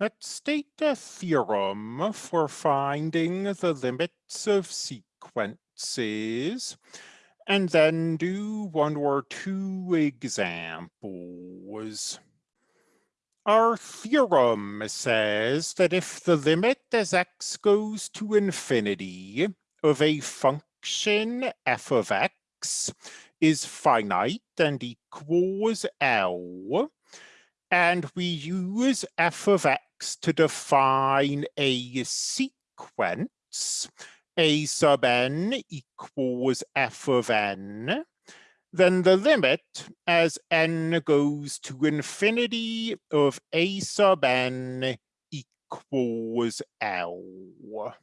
Let's state a theorem for finding the limits of sequences and then do one or two examples. Our theorem says that if the limit as x goes to infinity of a function f of x is finite and equals L, and we use f of x to define a sequence, a sub n equals f of n, then the limit as n goes to infinity of a sub n equals L.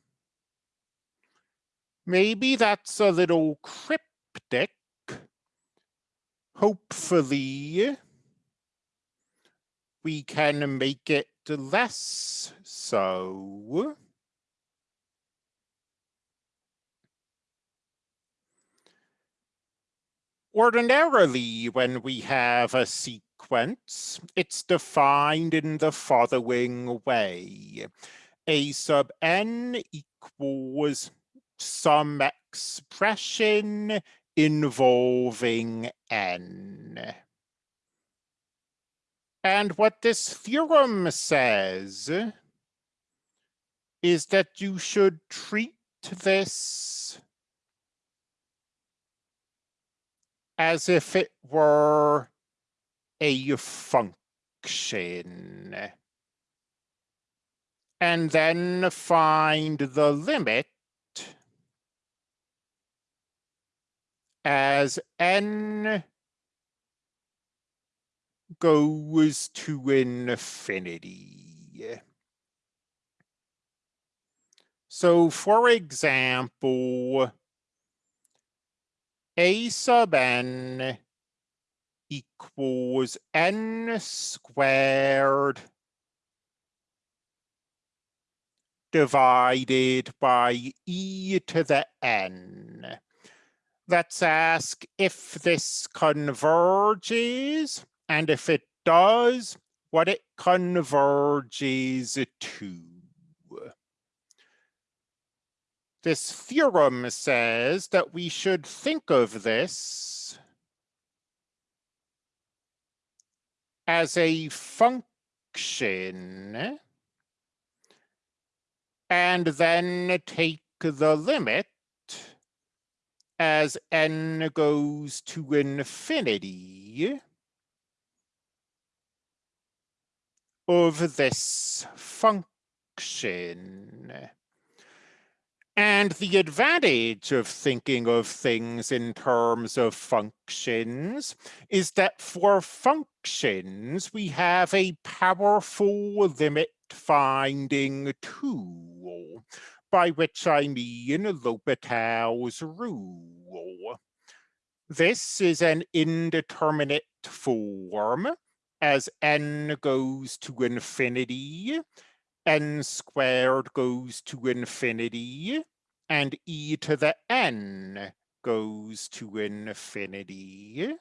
Maybe that's a little cryptic. Hopefully, we can make it less so. Ordinarily, when we have a sequence, it's defined in the following way. A sub n equals some expression involving n. And what this theorem says is that you should treat this as if it were a function. And then find the limit as n goes to infinity. So for example, a sub n equals n squared divided by e to the n. Let's ask if this converges, and if it does, what it converges to. This theorem says that we should think of this as a function and then take the limit as n goes to infinity of this function. And the advantage of thinking of things in terms of functions is that for functions, we have a powerful limit finding tool, by which I mean L'Hopital's rule. This is an indeterminate form as n goes to infinity n squared goes to infinity and e to the n goes to infinity.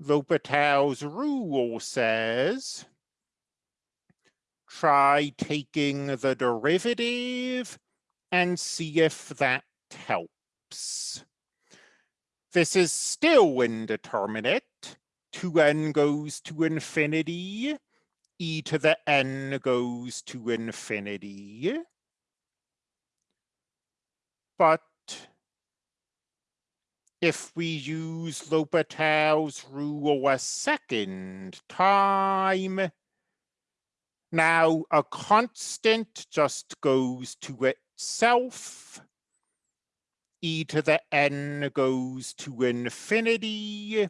L'Hopital's rule says, try taking the derivative and see if that helps. This is still indeterminate. 2n goes to infinity e to the n goes to infinity. But if we use L'Hopital's rule a second time, now a constant just goes to itself. e to the n goes to infinity.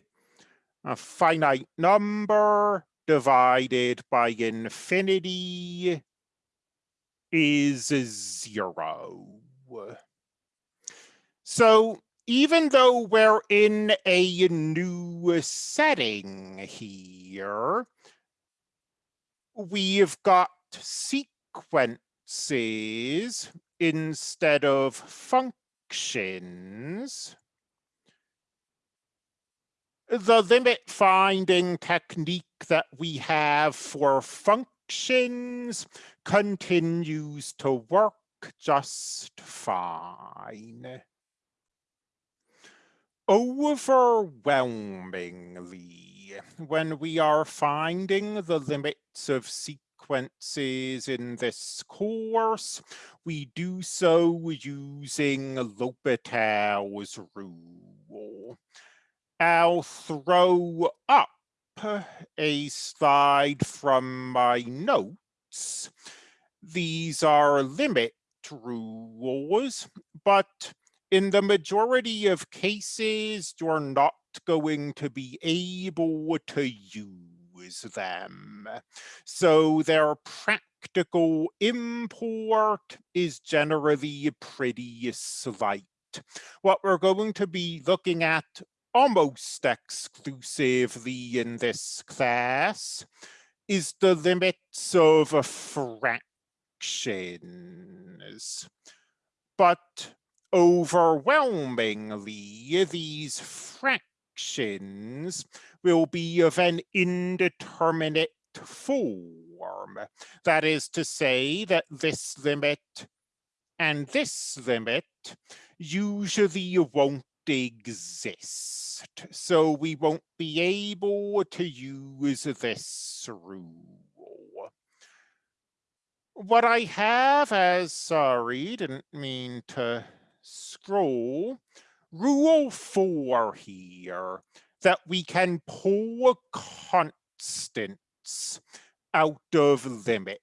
A finite number divided by infinity is zero. So even though we're in a new setting here, we've got sequences instead of functions. The limit finding technique that we have for functions continues to work just fine. Overwhelmingly, when we are finding the limits of sequences in this course, we do so using L'Hopital's rule. I'll throw up a slide from my notes. These are limit rules, but in the majority of cases, you're not going to be able to use them. So their practical import is generally pretty slight. What we're going to be looking at almost exclusively in this class is the limits of fractions. But overwhelmingly, these fractions will be of an indeterminate form. That is to say that this limit and this limit usually won't exist. So we won't be able to use this rule. What I have as, sorry, didn't mean to scroll, rule four here, that we can pull constants out of limits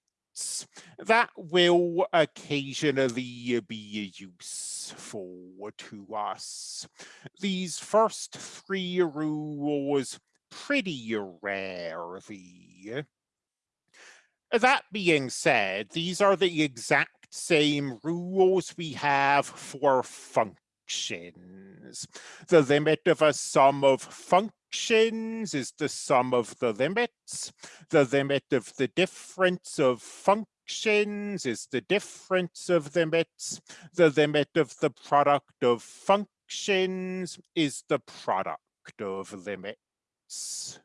that will occasionally be useful to us. These first three rules pretty rarely. That being said, these are the exact same rules we have for functions. The limit of a sum of functions functions is the sum of the limits. The limit of the difference of functions is the difference of limits. The limit of the product of functions is the product of limits.